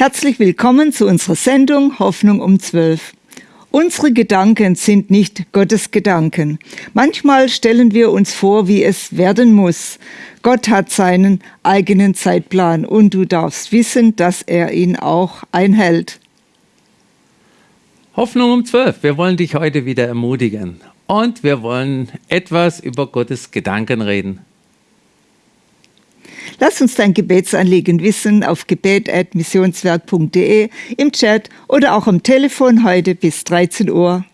Herzlich willkommen zu unserer Sendung Hoffnung um 12. Unsere Gedanken sind nicht Gottes Gedanken. Manchmal stellen wir uns vor, wie es werden muss. Gott hat seinen eigenen Zeitplan und du darfst wissen, dass er ihn auch einhält. Hoffnung um 12. Wir wollen dich heute wieder ermutigen und wir wollen etwas über Gottes Gedanken reden. Lass uns dein Gebetsanliegen wissen auf gebet.missionswerk.de, im Chat oder auch am Telefon heute bis 13 Uhr.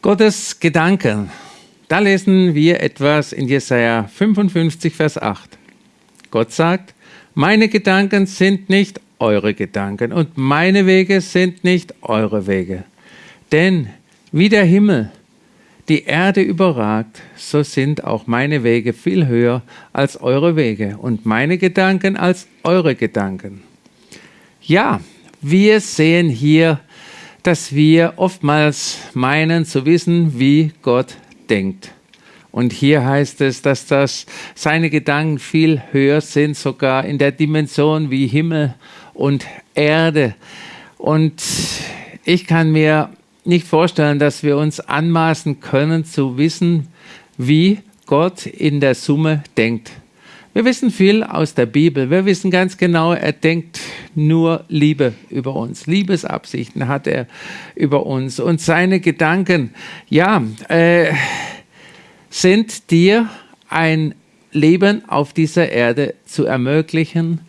Gottes Gedanken. Da lesen wir etwas in Jesaja 55, Vers 8. Gott sagt, meine Gedanken sind nicht eure Gedanken und meine Wege sind nicht eure Wege. Denn wie der Himmel die Erde überragt, so sind auch meine Wege viel höher als eure Wege und meine Gedanken als eure Gedanken. Ja, wir sehen hier, dass wir oftmals meinen zu wissen, wie Gott denkt. Und hier heißt es, dass das seine Gedanken viel höher sind, sogar in der Dimension wie Himmel und Erde. Und ich kann mir nicht vorstellen, dass wir uns anmaßen können zu wissen, wie Gott in der Summe denkt. Wir wissen viel aus der Bibel. Wir wissen ganz genau, er denkt nur Liebe über uns. Liebesabsichten hat er über uns. Und seine Gedanken, ja, äh, sind dir ein Leben auf dieser Erde zu ermöglichen.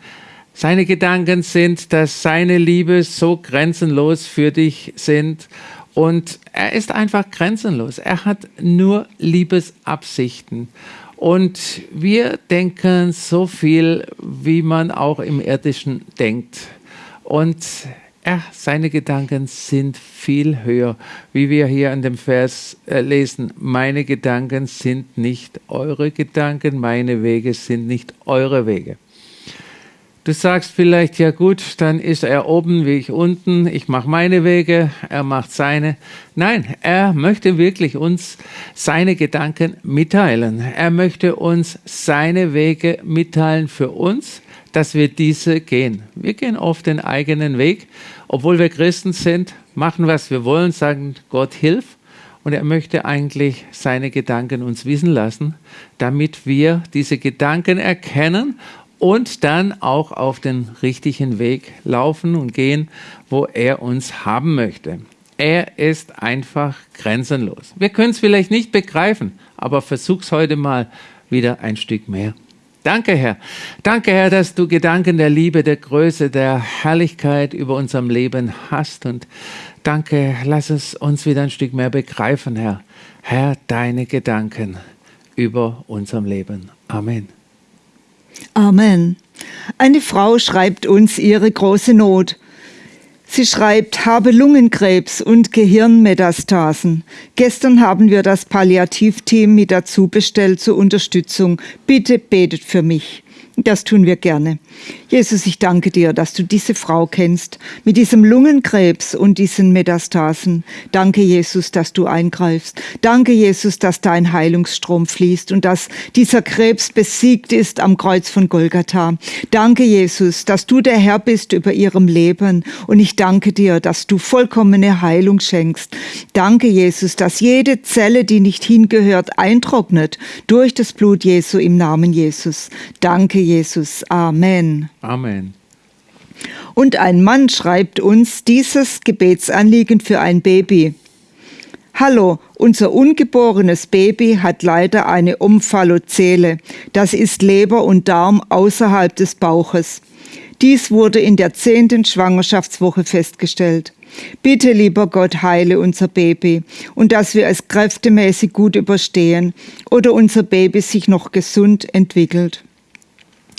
Seine Gedanken sind, dass seine Liebe so grenzenlos für dich sind und er ist einfach grenzenlos. Er hat nur Liebesabsichten. Und wir denken so viel, wie man auch im Irdischen denkt. Und er, seine Gedanken sind viel höher, wie wir hier an dem Vers äh, lesen. Meine Gedanken sind nicht eure Gedanken, meine Wege sind nicht eure Wege. Du sagst vielleicht, ja gut, dann ist er oben wie ich unten, ich mache meine Wege, er macht seine. Nein, er möchte wirklich uns seine Gedanken mitteilen. Er möchte uns seine Wege mitteilen für uns, dass wir diese gehen. Wir gehen oft den eigenen Weg, obwohl wir Christen sind, machen, was wir wollen, sagen, Gott hilf. Und er möchte eigentlich seine Gedanken uns wissen lassen, damit wir diese Gedanken erkennen und dann auch auf den richtigen Weg laufen und gehen, wo er uns haben möchte. Er ist einfach grenzenlos. Wir können es vielleicht nicht begreifen, aber versuch's heute mal wieder ein Stück mehr. Danke, Herr. Danke, Herr, dass du Gedanken der Liebe, der Größe, der Herrlichkeit über unserem Leben hast. Und danke, lass es uns wieder ein Stück mehr begreifen, Herr. Herr, deine Gedanken über unserem Leben. Amen. Amen. Eine Frau schreibt uns ihre große Not. Sie schreibt, habe Lungenkrebs und Gehirnmetastasen. Gestern haben wir das Palliativteam mit dazu bestellt zur Unterstützung. Bitte betet für mich. Das tun wir gerne. Jesus, ich danke dir, dass du diese Frau kennst mit diesem Lungenkrebs und diesen Metastasen. Danke, Jesus, dass du eingreifst. Danke, Jesus, dass dein Heilungsstrom fließt und dass dieser Krebs besiegt ist am Kreuz von Golgatha. Danke, Jesus, dass du der Herr bist über ihrem Leben und ich danke dir, dass du vollkommene Heilung schenkst. Danke, Jesus, dass jede Zelle, die nicht hingehört, eintrocknet durch das Blut Jesu im Namen Jesus. Danke, Jesus. Amen. Amen. Und ein Mann schreibt uns dieses Gebetsanliegen für ein Baby. Hallo, unser ungeborenes Baby hat leider eine Omphallozele. Das ist Leber und Darm außerhalb des Bauches. Dies wurde in der zehnten Schwangerschaftswoche festgestellt. Bitte, lieber Gott, heile unser Baby und dass wir es kräftemäßig gut überstehen oder unser Baby sich noch gesund entwickelt.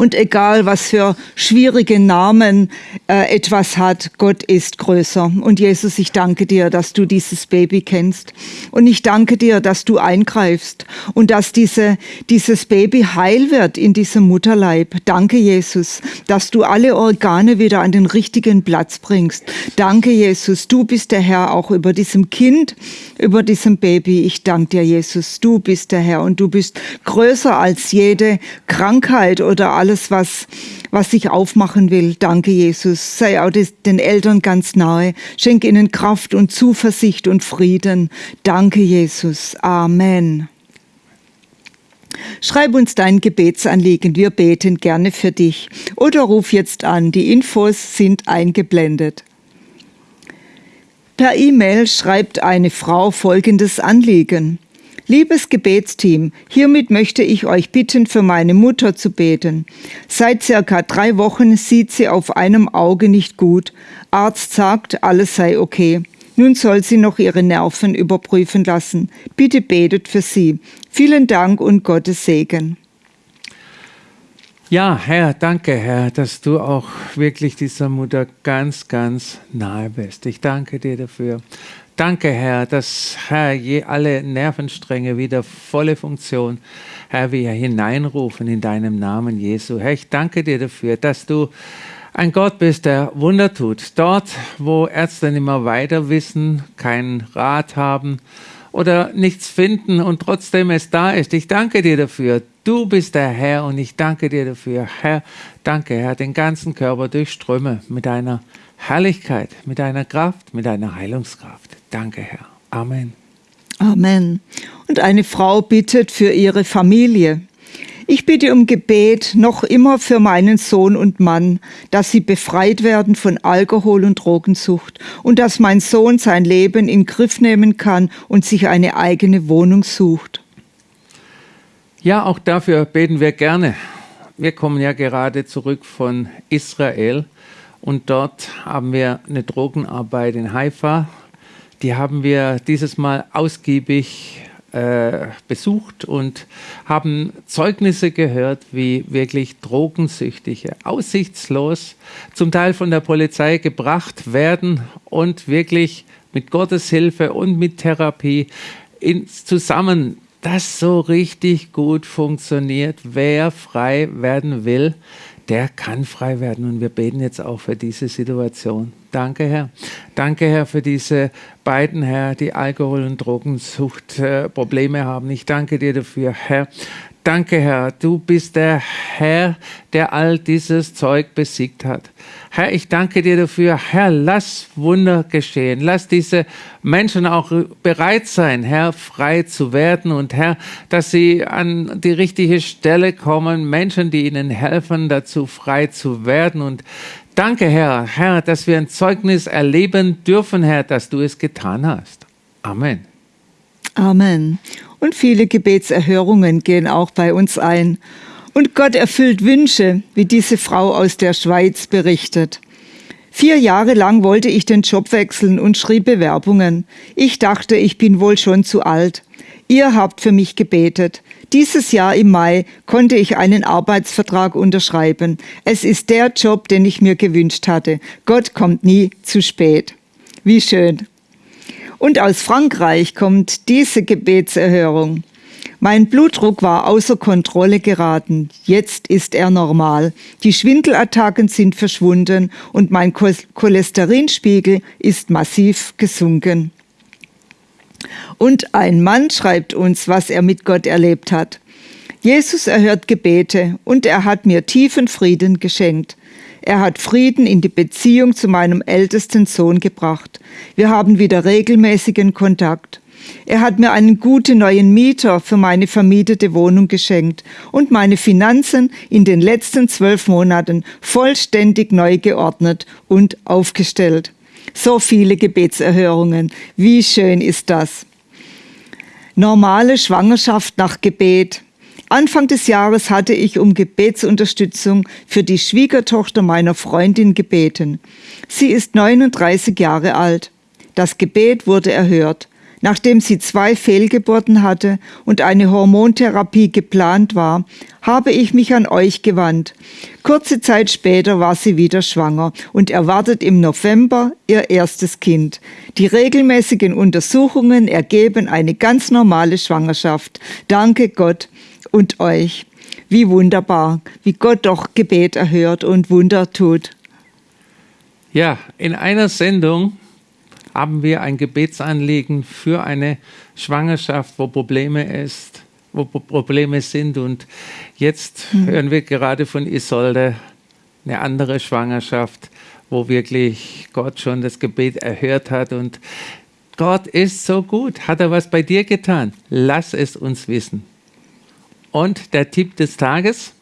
Und egal, was für schwierige Namen äh, etwas hat, Gott ist größer. Und Jesus, ich danke dir, dass du dieses Baby kennst. Und ich danke dir, dass du eingreifst und dass diese, dieses Baby heil wird in diesem Mutterleib. Danke, Jesus, dass du alle Organe wieder an den richtigen Platz bringst. Danke, Jesus, du bist der Herr auch über diesem Kind, über diesem Baby. Ich danke dir, Jesus, du bist der Herr und du bist größer als jede Krankheit oder alle alles, was, was sich aufmachen will. Danke, Jesus. Sei auch den Eltern ganz nahe. Schenke ihnen Kraft und Zuversicht und Frieden. Danke, Jesus. Amen. Schreib uns dein Gebetsanliegen, wir beten gerne für dich. Oder ruf jetzt an, die Infos sind eingeblendet. Per E-Mail schreibt eine Frau folgendes Anliegen. Liebes Gebetsteam, hiermit möchte ich euch bitten, für meine Mutter zu beten. Seit circa drei Wochen sieht sie auf einem Auge nicht gut. Arzt sagt, alles sei okay. Nun soll sie noch ihre Nerven überprüfen lassen. Bitte betet für sie. Vielen Dank und Gottes Segen. Ja, Herr, danke, Herr, dass du auch wirklich dieser Mutter ganz, ganz nahe bist. Ich danke dir dafür. Danke, Herr, dass, Herr, je alle Nervenstränge wieder volle Funktion, Herr, wir hineinrufen in deinem Namen, Jesu. Herr, ich danke dir dafür, dass du ein Gott bist, der Wunder tut. Dort, wo Ärzte immer weiter wissen, keinen Rat haben oder nichts finden und trotzdem es da ist. Ich danke dir dafür. Du bist der Herr und ich danke dir dafür. Herr, danke, Herr, den ganzen Körper durchströme mit deiner Herrlichkeit, mit deiner Kraft, mit deiner Heilungskraft. Danke, Herr. Amen. Amen. Und eine Frau bittet für ihre Familie. Ich bitte um Gebet noch immer für meinen Sohn und Mann, dass sie befreit werden von Alkohol und Drogensucht und dass mein Sohn sein Leben in Griff nehmen kann und sich eine eigene Wohnung sucht. Ja, auch dafür beten wir gerne. Wir kommen ja gerade zurück von Israel und dort haben wir eine Drogenarbeit in Haifa. Die haben wir dieses Mal ausgiebig äh, besucht und haben Zeugnisse gehört, wie wirklich Drogensüchtige aussichtslos zum Teil von der Polizei gebracht werden und wirklich mit Gottes Hilfe und mit Therapie in, zusammen das so richtig gut funktioniert. Wer frei werden will, der kann frei werden. Und wir beten jetzt auch für diese Situation. Danke, Herr. Danke, Herr, für diese beiden, Herr, die Alkohol- und Drogensuchtprobleme äh, haben. Ich danke dir dafür, Herr. Danke, Herr. Du bist der Herr, der all dieses Zeug besiegt hat. Herr, ich danke dir dafür. Herr, lass Wunder geschehen. Lass diese Menschen auch bereit sein, Herr, frei zu werden und Herr, dass sie an die richtige Stelle kommen. Menschen, die ihnen helfen, dazu frei zu werden und Danke, Herr, Herr, dass wir ein Zeugnis erleben dürfen, Herr, dass du es getan hast. Amen. Amen. Und viele Gebetserhörungen gehen auch bei uns ein. Und Gott erfüllt Wünsche, wie diese Frau aus der Schweiz berichtet. Vier Jahre lang wollte ich den Job wechseln und schrieb Bewerbungen. Ich dachte, ich bin wohl schon zu alt. Ihr habt für mich gebetet. Dieses Jahr im Mai konnte ich einen Arbeitsvertrag unterschreiben. Es ist der Job, den ich mir gewünscht hatte. Gott kommt nie zu spät. Wie schön. Und aus Frankreich kommt diese Gebetserhörung. Mein Blutdruck war außer Kontrolle geraten. Jetzt ist er normal. Die Schwindelattacken sind verschwunden und mein Cholesterinspiegel ist massiv gesunken. Und ein Mann schreibt uns, was er mit Gott erlebt hat. Jesus erhört Gebete und er hat mir tiefen Frieden geschenkt. Er hat Frieden in die Beziehung zu meinem ältesten Sohn gebracht. Wir haben wieder regelmäßigen Kontakt. Er hat mir einen guten neuen Mieter für meine vermietete Wohnung geschenkt und meine Finanzen in den letzten zwölf Monaten vollständig neu geordnet und aufgestellt. So viele Gebetserhörungen. Wie schön ist das? Normale Schwangerschaft nach Gebet. Anfang des Jahres hatte ich um Gebetsunterstützung für die Schwiegertochter meiner Freundin gebeten. Sie ist 39 Jahre alt. Das Gebet wurde erhört. Nachdem sie zwei Fehlgeburten hatte und eine Hormontherapie geplant war, habe ich mich an euch gewandt. Kurze Zeit später war sie wieder schwanger und erwartet im November ihr erstes Kind. Die regelmäßigen Untersuchungen ergeben eine ganz normale Schwangerschaft. Danke Gott und euch. Wie wunderbar, wie Gott doch Gebet erhört und Wunder tut. Ja, in einer Sendung haben wir ein Gebetsanliegen für eine Schwangerschaft, wo Probleme ist, wo Probleme sind. Und jetzt mhm. hören wir gerade von Isolde eine andere Schwangerschaft, wo wirklich Gott schon das Gebet erhört hat. Und Gott ist so gut. Hat er was bei dir getan? Lass es uns wissen. Und der Tipp des Tages?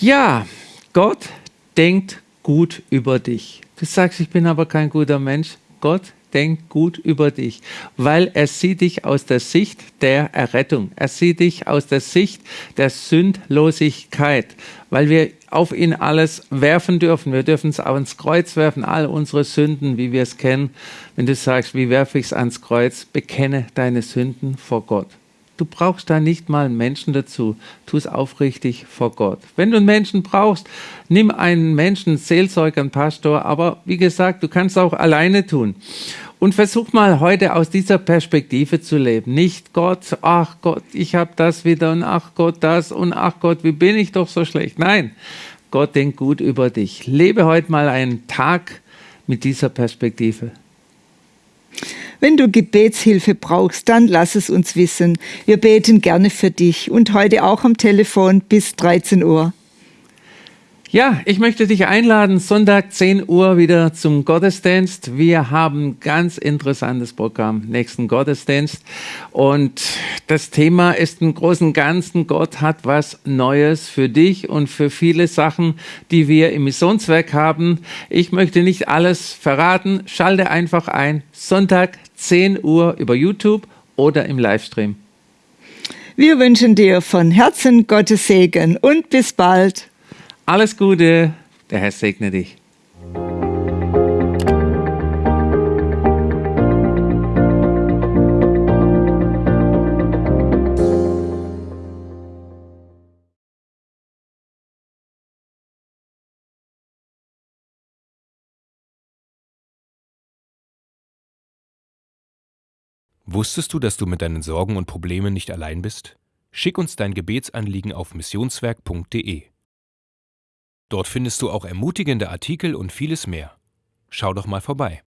Ja, Gott denkt gut über dich. Du sagst, ich bin aber kein guter Mensch. Gott denkt gut über dich, weil er sieht dich aus der Sicht der Errettung. Er sieht dich aus der Sicht der Sündlosigkeit, weil wir auf ihn alles werfen dürfen. Wir dürfen es ans Kreuz werfen, all unsere Sünden, wie wir es kennen. Wenn du sagst, wie werfe ich es ans Kreuz? Bekenne deine Sünden vor Gott. Du brauchst da nicht mal einen Menschen dazu. Tu es aufrichtig vor Gott. Wenn du einen Menschen brauchst, nimm einen Menschen, Seelsorger, einen Pastor. Aber wie gesagt, du kannst auch alleine tun. Und versuch mal heute aus dieser Perspektive zu leben. Nicht Gott, ach Gott, ich habe das wieder und ach Gott das und ach Gott, wie bin ich doch so schlecht. Nein, Gott denkt gut über dich. Lebe heute mal einen Tag mit dieser Perspektive. Wenn du Gebetshilfe brauchst, dann lass es uns wissen. Wir beten gerne für dich und heute auch am Telefon bis 13 Uhr. Ja, ich möchte dich einladen, Sonntag 10 Uhr wieder zum Gottesdienst. Wir haben ganz interessantes Programm, nächsten Gottesdienst. Und das Thema ist im Großen Ganzen, Gott hat was Neues für dich und für viele Sachen, die wir im Missionswerk haben. Ich möchte nicht alles verraten. Schalte einfach ein. Sonntag 10 Uhr über YouTube oder im Livestream. Wir wünschen dir von Herzen Gottes Segen und bis bald. Alles Gute, der Herr segne dich. Wusstest du, dass du mit deinen Sorgen und Problemen nicht allein bist? Schick uns dein Gebetsanliegen auf missionswerk.de. Dort findest du auch ermutigende Artikel und vieles mehr. Schau doch mal vorbei.